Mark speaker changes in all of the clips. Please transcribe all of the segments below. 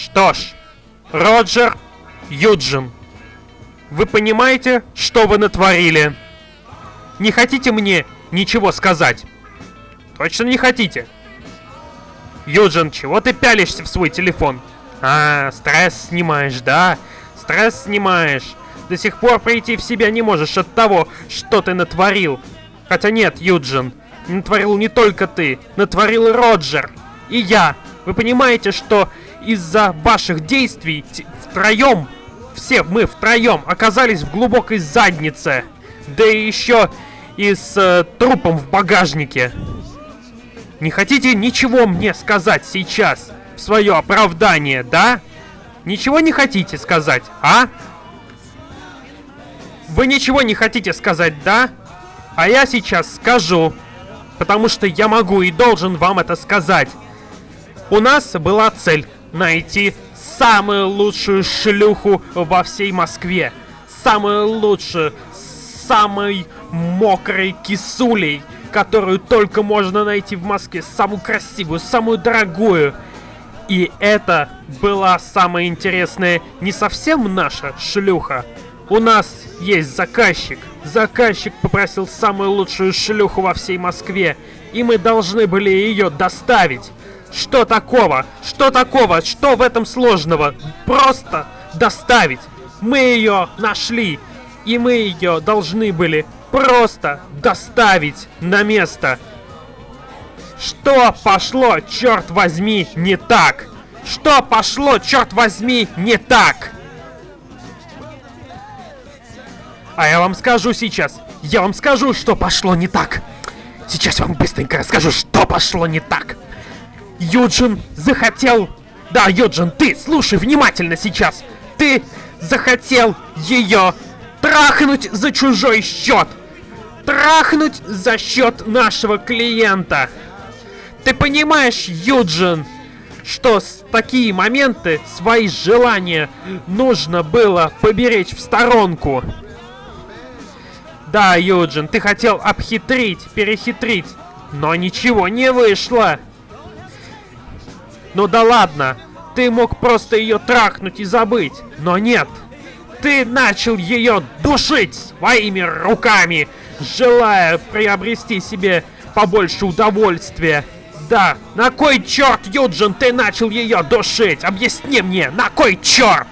Speaker 1: Что ж, Роджер Юджин, вы понимаете, что вы натворили? Не хотите мне ничего сказать? Точно не хотите? Юджин, чего ты пялишься в свой телефон? А, стресс снимаешь, да? Стресс снимаешь. До сих пор прийти в себя не можешь от того, что ты натворил. Хотя нет, Юджин, натворил не только ты, натворил и Роджер. И я. Вы понимаете, что из-за ваших действий втроем, все мы втроем оказались в глубокой заднице. Да и еще и с э, трупом в багажнике. Не хотите ничего мне сказать сейчас в свое оправдание, да? Ничего не хотите сказать, а? Вы ничего не хотите сказать, да? А я сейчас скажу. Потому что я могу и должен вам это сказать. У нас была цель найти самую лучшую шлюху во всей Москве. Самую лучшую, самой мокрой кисулей, которую только можно найти в Москве. Самую красивую, самую дорогую. И это была самая интересная не совсем наша шлюха. У нас есть заказчик. Заказчик попросил самую лучшую шлюху во всей Москве. И мы должны были ее доставить. Что такого? Что такого? Что в этом сложного? Просто доставить. Мы ее нашли. И мы ее должны были просто доставить на место. Что пошло, черт возьми, не так? Что пошло, черт возьми, не так? А я вам скажу сейчас. Я вам скажу, что пошло не так. Сейчас вам быстренько расскажу, что пошло не так. Юджин захотел... Да, Юджин, ты слушай внимательно сейчас. Ты захотел ее трахнуть за чужой счет. Трахнуть за счет нашего клиента. Ты понимаешь, Юджин, что с такие моменты свои желания нужно было поберечь в сторонку. Да, Юджин, ты хотел обхитрить, перехитрить, но ничего не вышло. Ну да ладно, ты мог просто ее трахнуть и забыть, но нет. Ты начал ее душить своими руками, желая приобрести себе побольше удовольствия. Да, на кой черт, Юджин, ты начал ее душить? Объясни мне, на кой черт?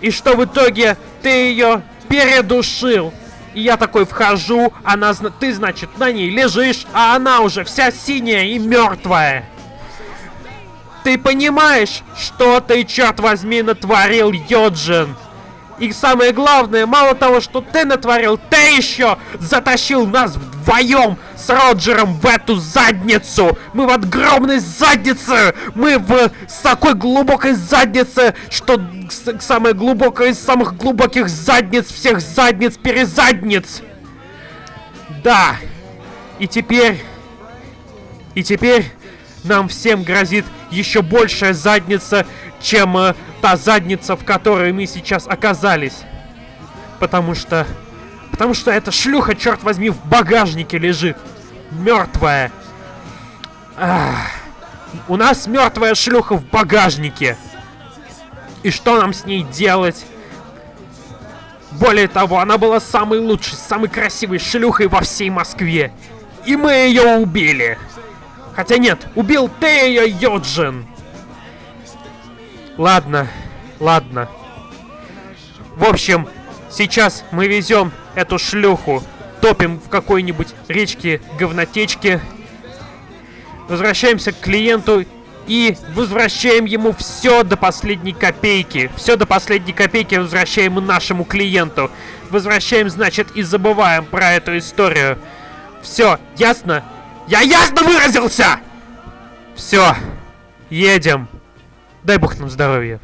Speaker 1: И что в итоге ты ее передушил? И я такой вхожу, она, ты, значит, на ней лежишь, а она уже вся синяя и мертвая. Ты понимаешь, что ты, черт возьми, натворил, Йоджин? И самое главное, мало того, что ты натворил, ты еще затащил нас вдвоем с Роджером в эту задницу. Мы в огромной заднице. Мы в такой глубокой заднице, что самая глубокая из самых глубоких задниц всех задниц перезадниц. Да. И теперь... И теперь нам всем грозит еще большая задница, чем э, та задница, в которой мы сейчас оказались. Потому что... Потому что эта шлюха, черт возьми, в багажнике лежит. Мертвая. Ах. У нас мертвая шлюха в багажнике. И что нам с ней делать? Более того, она была самой лучшей, самой красивой шлюхой во всей Москве. И мы ее убили. Хотя нет, убил ты ее, Йоджин. Ладно, ладно. В общем, сейчас мы везем эту шлюху, топим в какой-нибудь речке говнотечке, возвращаемся к клиенту и возвращаем ему все до последней копейки. Все до последней копейки возвращаем нашему клиенту. Возвращаем, значит, и забываем про эту историю. Все, ясно? Я ясно выразился! Все, едем. Дай бог нам здоровья.